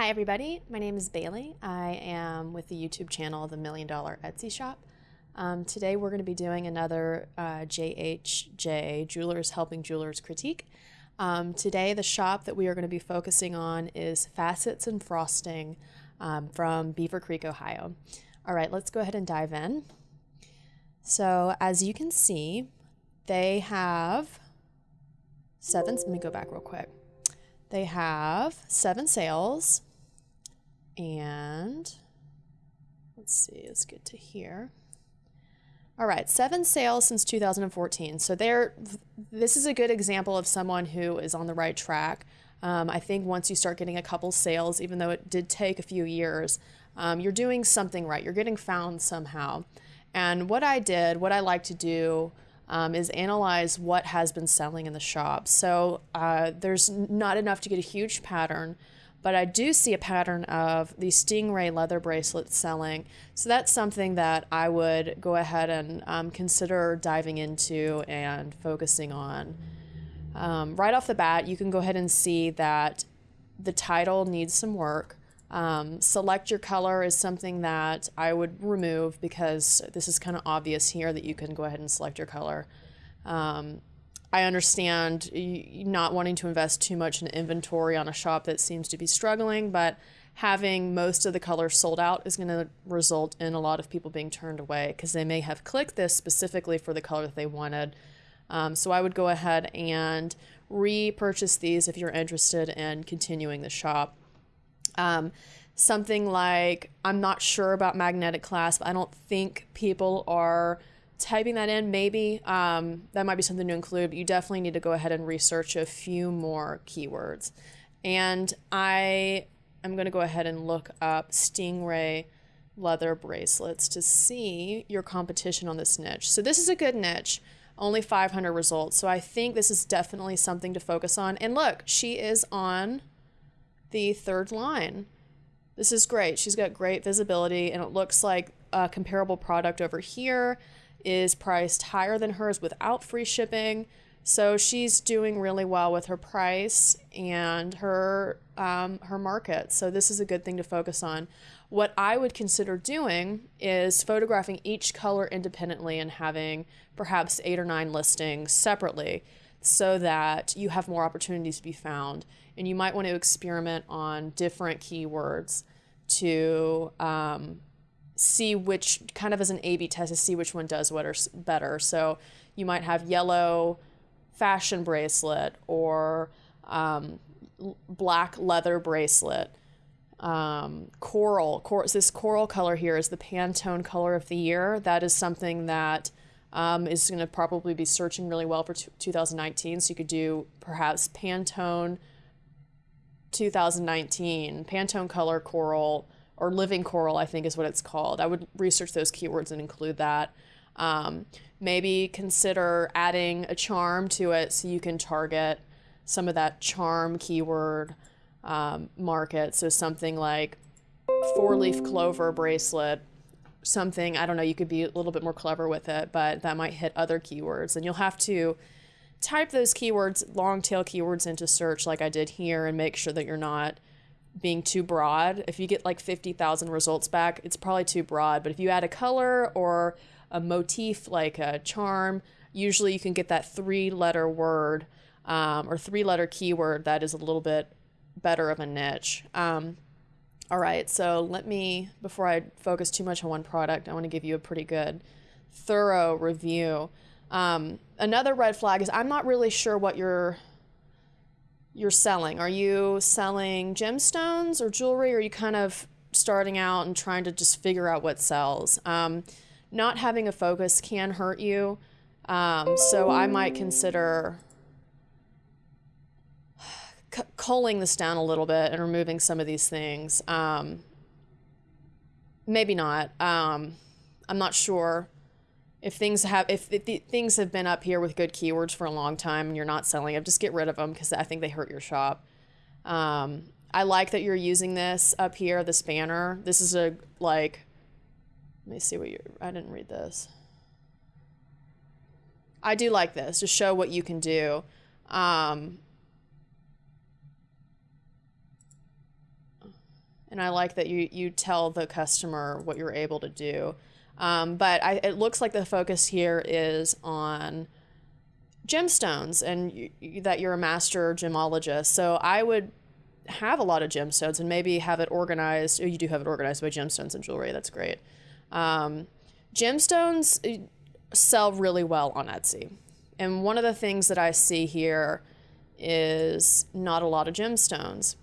Hi, everybody. My name is Bailey. I am with the YouTube channel The Million Dollar Etsy Shop. Um, today, we're going to be doing another uh, JHJ Jewelers Helping Jewelers critique. Um, today, the shop that we are going to be focusing on is Facets and Frosting um, from Beavercreek, Ohio. All right, let's go ahead and dive in. So, as you can see, they have seven. Let me go back real quick. They have seven sales, and let's see, let's get to here. All right, seven sales since 2014. So they're this is a good example of someone who is on the right track. Um, I think once you start getting a couple sales, even though it did take a few years, um, you're doing something right. You're getting found somehow. And what I did, what I like to do um, is analyze what has been selling in the shop. So uh, there's not enough to get a huge pattern, but I do see a pattern of the Stingray leather bracelets selling. So that's something that I would go ahead and um, consider diving into and focusing on. Um, right off the bat, you can go ahead and see that the title needs some work. Um, select your color is something that I would remove because this is kind of obvious here that you can go ahead and select your color. Um, I understand not wanting to invest too much in inventory on a shop that seems to be struggling, but having most of the colors sold out is going to result in a lot of people being turned away because they may have clicked this specifically for the color that they wanted. Um, so I would go ahead and repurchase these if you're interested in continuing the shop. Um, something like, I'm not sure about magnetic clasp. I don't think people are typing that in. Maybe um, that might be something to include, but you definitely need to go ahead and research a few more keywords. And I am going to go ahead and look up Stingray leather bracelets to see your competition on this niche. So this is a good niche only 500 results. So I think this is definitely something to focus on. And look, she is on the third line. This is great. She's got great visibility, and it looks like a comparable product over here is priced higher than hers without free shipping. So she's doing really well with her price and her um, her market. So this is a good thing to focus on. What I would consider doing is photographing each color independently and having perhaps eight or nine listings separately so that you have more opportunities to be found. And you might want to experiment on different keywords to um, see which, kind of as an A B test, to see which one does what or better. So you might have yellow fashion bracelet or um, black leather bracelet. Um, coral, cor- this coral color here is the Pantone color of the year. That is something that um, is going to probably be searching really well for 2019. So you could do perhaps Pantone 2019, Pantone Color Coral, or Living Coral, I think is what it's called. I would research those keywords and include that. Um, maybe consider adding a charm to it so you can target some of that charm keyword um, market. So something like four leaf clover bracelet something, I don't know, you could be a little bit more clever with it, but that might hit other keywords. And you'll have to type those keywords, long tail keywords into search like I did here and make sure that you're not being too broad. If you get like 50,000 results back, it's probably too broad. But if you add a color or a motif like a charm, usually you can get that three letter word um, or three letter keyword that is a little bit better of a niche. Um, all right, so let me, before I focus too much on one product, I want to give you a pretty good, thorough review. Um, another red flag is I'm not really sure what you're you're selling. Are you selling gemstones or jewelry? Or are you kind of starting out and trying to just figure out what sells? Um, not having a focus can hurt you. Um, so I might consider culling this down a little bit and removing some of these things. Um, maybe not. Um, I'm not sure if things have if, things have been up here with good keywords for a long time and you're not selling them, just get rid of them because I think they hurt your shop. Um, I like that you're using this up here, this banner This is a like. Let me see what you. I didn't read this. I do like this to show what you can do. Um, and I like that you you tell the customer what you're able to do. Um, but I, it looks like the focus here is on gemstones and that you're a master gemologist. So I would have a lot of gemstones and maybe have it organized. Oh, you do have it organized by gemstones and jewelry. That's great. Um, gemstones uh, sell really well on Etsy. And one of the things that I see here is not a lot of gemstones.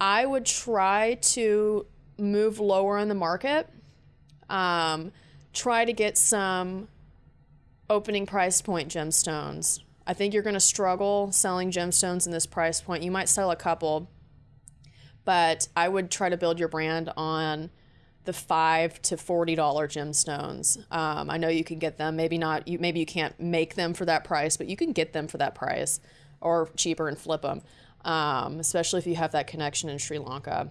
I would try to move lower in the market. Um, try to get some opening price point gemstones. I think you're going to struggle selling gemstones in this price point. You might sell a couple, but I would try to build your brand on the five to forty dollar gemstones. Um, I know you can get them. Maybe not. You maybe you can't make them for that price, but you can get them for that price or cheaper and flip them um, especially if you have that connection in Sri Lanka.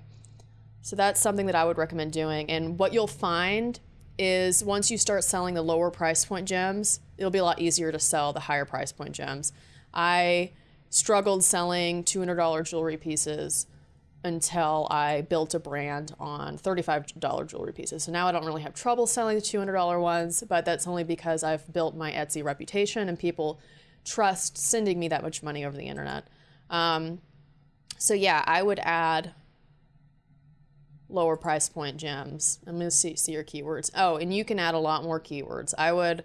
So that's something that I would recommend doing. And what you'll find is once you start selling the lower price point gems, it'll be a lot easier to sell the higher price point gems. I struggled selling $200 jewelry pieces until I built a brand on $35 jewelry pieces. So now I don't really have trouble selling the $200 ones, but that's only because I've built my Etsy reputation and people trust sending me that much money over the internet. Um, so yeah, I would add lower price point gems. I'm going to see, see your keywords. Oh, and you can add a lot more keywords. I would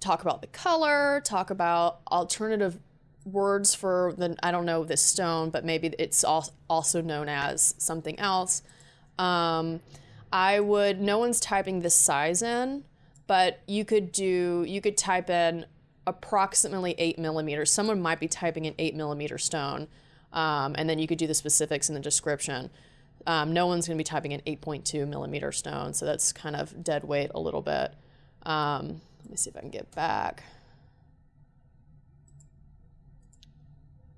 talk about the color, talk about alternative words for the, I don't know, this stone, but maybe it's also known as something else. Um, I would, no one's typing this size in, but you could do, you could type in approximately eight millimeters. Someone might be typing an eight millimeter stone, um, and then you could do the specifics in the description. Um, no one's going to be typing an 8.2 millimeter stone, so that's kind of dead weight a little bit. Um, let me see if I can get back.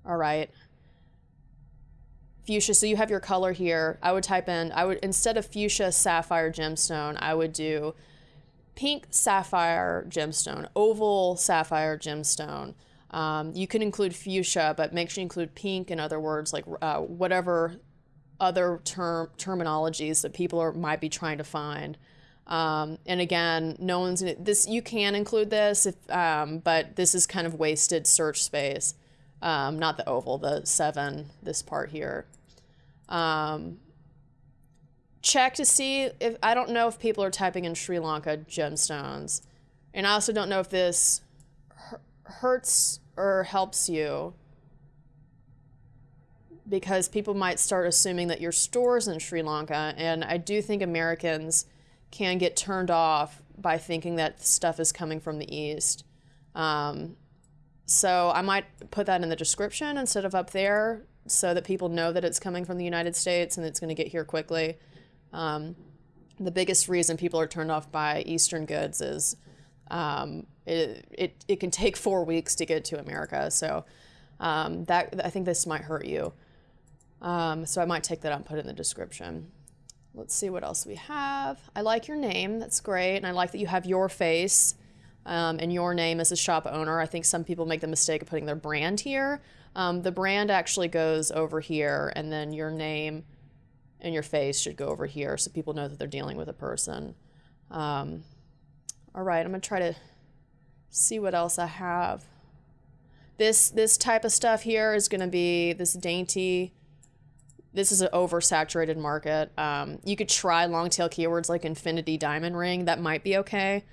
All right. Fuchsia, so you have your color here. I would type in, I would, instead of fuchsia sapphire gemstone, I would do pink sapphire gemstone, oval sapphire gemstone. Um, you can include fuchsia, but make sure you include pink and other words like uh, whatever other term terminologies that people are might be trying to find. Um, and again, no one's this. You can include this, if, um, but this is kind of wasted search space. Um, not the oval, the seven. This part here. Um, check to see if I don't know if people are typing in Sri Lanka gemstones. And I also don't know if this hurts or helps you because people might start assuming that your store's in Sri Lanka. And I do think Americans can get turned off by thinking that stuff is coming from the East. Um, so I might put that in the description instead of up there so that people know that it's coming from the United States and it's going to get here quickly. Um, the biggest reason people are turned off by Eastern goods is um, it, it, it can take four weeks to get to America. So um, that I think this might hurt you. Um, so I might take that out and put it in the description. Let's see what else we have. I like your name. That's great. And I like that you have your face um, and your name as a shop owner. I think some people make the mistake of putting their brand here. Um, the brand actually goes over here and then your name and your face should go over here so people know that they're dealing with a person. Um, all right, I'm gonna try to see what else I have. This, this type of stuff here is gonna be this dainty, this is an oversaturated market. Um, you could try long tail keywords like infinity diamond ring. That might be okay.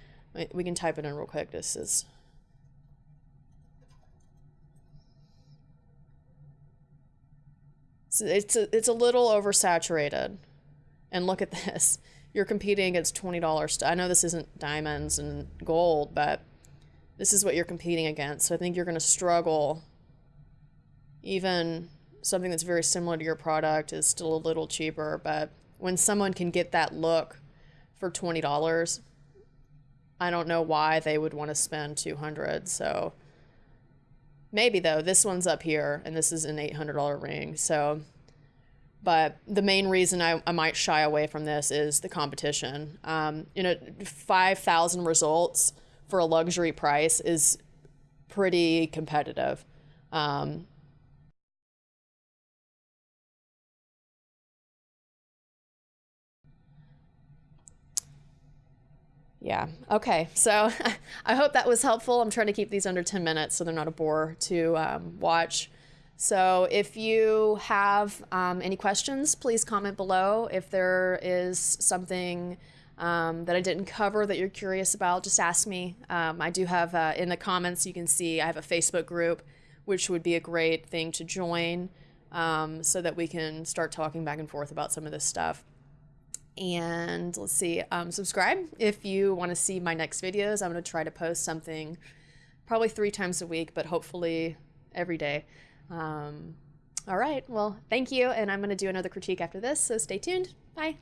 We can type it in real quick. This is it's a, it's a little oversaturated. And look at this. You're competing against $20. I know this isn't diamonds and gold, but this is what you're competing against. So I think you're going to struggle. Even something that's very similar to your product is still a little cheaper, but when someone can get that look for $20, I don't know why they would want to spend 200. So Maybe though, this one's up here and this is an $800 ring. So, but the main reason I, I might shy away from this is the competition. Um, you know, 5,000 results for a luxury price is pretty competitive. Um, Yeah. Okay. So I hope that was helpful. I'm trying to keep these under 10 minutes so they're not a bore to um, watch. So if you have um, any questions, please comment below. If there is something um, that I didn't cover that you're curious about, just ask me. Um, I do have uh, in the comments, you can see I have a Facebook group, which would be a great thing to join um, so that we can start talking back and forth about some of this stuff. And let's see, um, subscribe if you want to see my next videos. I'm going to try to post something probably three times a week, but hopefully every day. Um, all right, well, thank you. And I'm going to do another critique after this, so stay tuned. Bye.